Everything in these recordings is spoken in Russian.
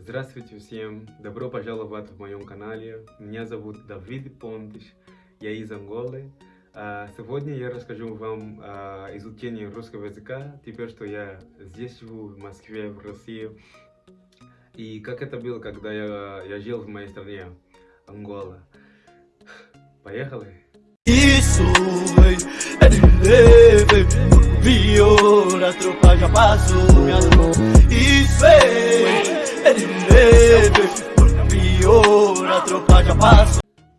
Здравствуйте всем! Добро пожаловать в моем канале. Меня зовут Давид Понтыш, я из Анголы. А, Сегодня я расскажу вам о изучении русского языка, теперь что я здесь живу, в Москве, в России. И как это было, когда я, я жил в моей стране, Ангола. Поехали! Isso,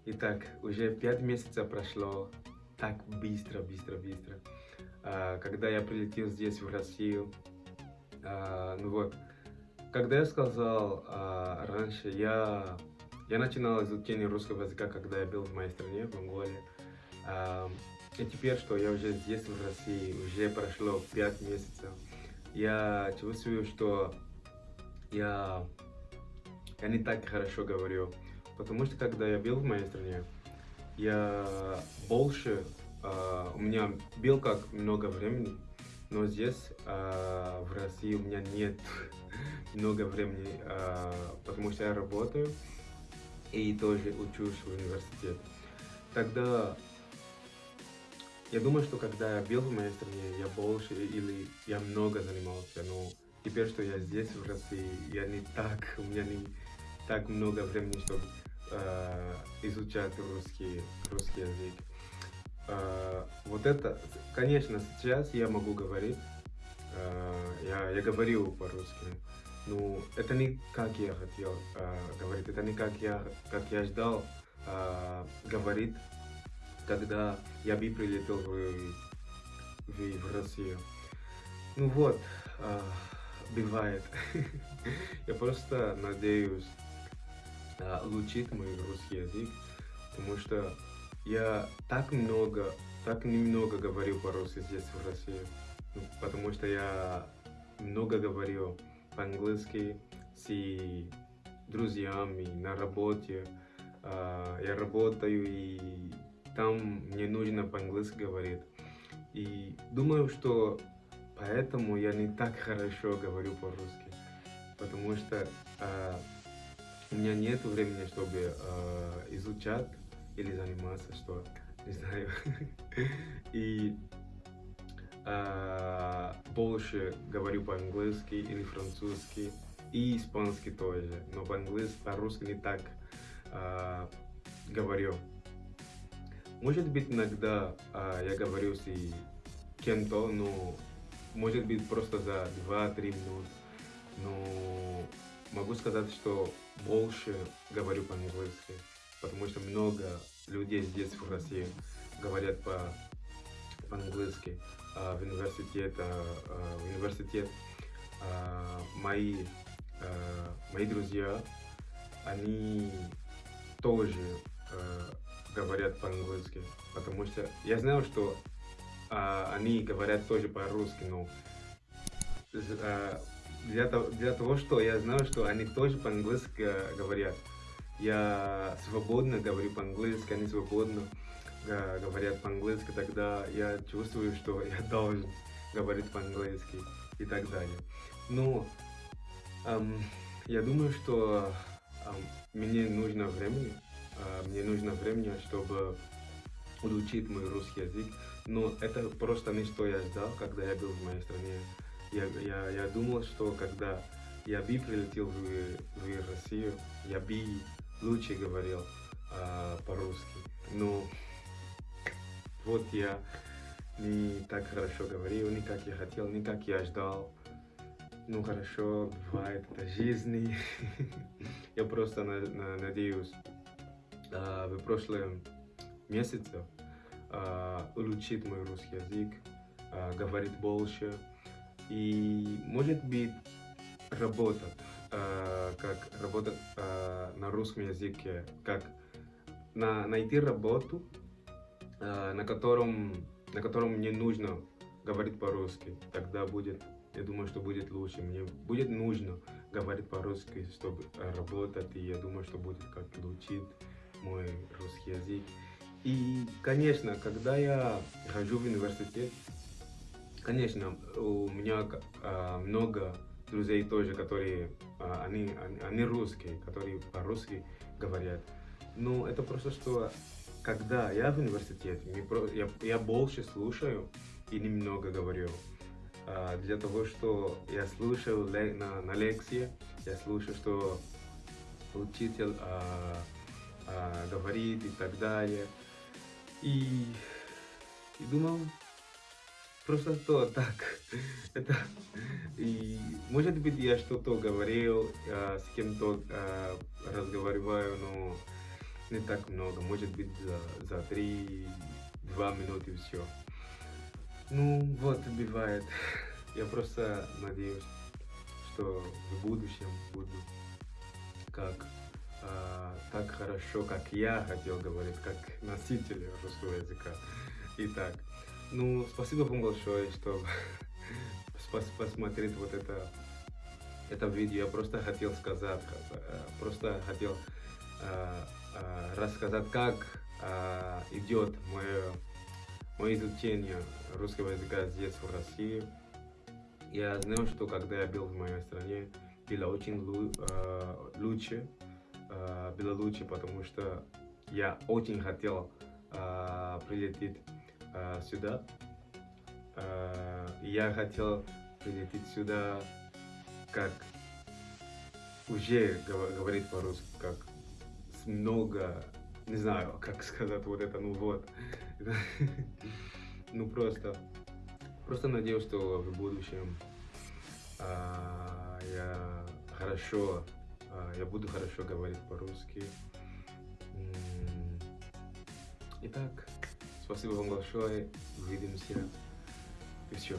Итак, уже пять месяцев прошло так быстро, быстро, быстро. А, когда я прилетел здесь, в Россию, а, ну вот, когда я сказал а, раньше, я, я начинал изучение русского языка, когда я был в моей стране, в Анголе. А, и теперь, что я уже здесь, в России, уже прошло пять месяцев, я чувствую, что я, я не так хорошо говорю. Потому что когда я был в моей стране, я больше, а, у меня был как много времени, но здесь, а, в России, у меня нет много времени, а, потому что я работаю и тоже учусь в университете. Тогда я думаю, что когда я был в моей стране, я больше или я много занимался, но теперь, что я здесь, в России, я не так, у меня не так много времени, чтобы э, изучать русский, русский язык. Э, вот это, конечно, сейчас я могу говорить, э, я, я говорю по-русски, но это не как я хотел э, говорить, это не как я, как я ждал э, говорить, когда я бы прилетел в, в, в Россию. Ну вот, э, бывает. я просто надеюсь, а, улучшить мой русский язык, потому что я так много, так немного говорю по-русски здесь, в России, Ну, потому что я много говорю по-английски с друзьями на работе. А, Я работаю, и там мне нужно по-английски говорить. И думаю, что поэтому я не так хорошо говорю по-русски, потому что а, у меня нет времени, чтобы э, изучать или заниматься, что не знаю. И э, больше говорю по-английски или французски, и испанский тоже. Но по-английски, по-русски не так э, говорю. Может быть, иногда э, я говорю с кем-то, но может быть просто за 2-3 минут. Но могу сказать, что больше говорю по-английски, потому что много людей здесь, в России, говорят по, по-английски. А в университет, а, в университет а, мои, а, мои друзья, они тоже а, говорят по-английски, потому что я знаю, что а, они говорят тоже по-русски, но а, для того, для того, что я знаю, что они тоже по-английски э, говорят. Я свободно говорю по-английски, они свободно э, говорят по-английски, тогда я чувствую, что я должен говорить по-английски и так далее. Но эм, я думаю, что эм, мне нужно времени, э, мне нужно времени, чтобы улучшить мой русский язык, но это просто не что я ждал, когда я был в моей стране я, я, я думал, что когда я бы прилетел в, в Россию, я бы лучше говорил а, по-русски. Но вот я не так хорошо говорил, не как я хотел, не как я ждал. Ну хорошо, бывает, это жизнь. я просто на, на, надеюсь а, в прошлом месяце а, улучшить мой русский язык, а, говорить больше, и может быть работать, э, как работать на русском языке, как на, найти работу, на, котором, на котором мне нужно говорить по-русски. Тогда будет, я думаю, что будет лучше. Мне будет нужно говорить по-русски, чтобы работать, и я думаю, что будет как улучшить мой русский язык. И, конечно, когда я хожу в университет, Конечно, у меня э, много друзей тоже, которые, а, они, они, они русские, которые по-русски говорят. Но это просто что, когда я в университете, я, я больше слушаю и немного говорю. А, для того, что я слушаю на, на лекции, я слушаю, что учитель а, а, говорит и так далее. И, и думал, просто то так. Это, и может быть я что-то говорил, а, с кем-то а, разговариваю, но не так много, может быть за, за три, два минуты все. Ну вот бывает. Я просто надеюсь, что в будущем буду как а, так хорошо, как я хотел говорить, как носитель русского языка. Итак, ну, спасибо вам большое, что пос- посмотреть вот это, это видео. Я просто хотел сказать, э, просто хотел э, э, рассказать, как идет мое, мое изучение русского языка здесь, в России. Я знаю, что когда я был в моей стране, было очень лу- лучше, было лучше, потому что я очень хотел э, прилететь э, сюда. Э, я хотел прилететь сюда как уже говорить по-русски, как много, не знаю, как сказать вот это, ну вот. Ну просто, просто надеюсь, что в будущем а, я хорошо, а, я буду хорошо говорить по-русски. Итак, спасибо вам большое, увидимся и все.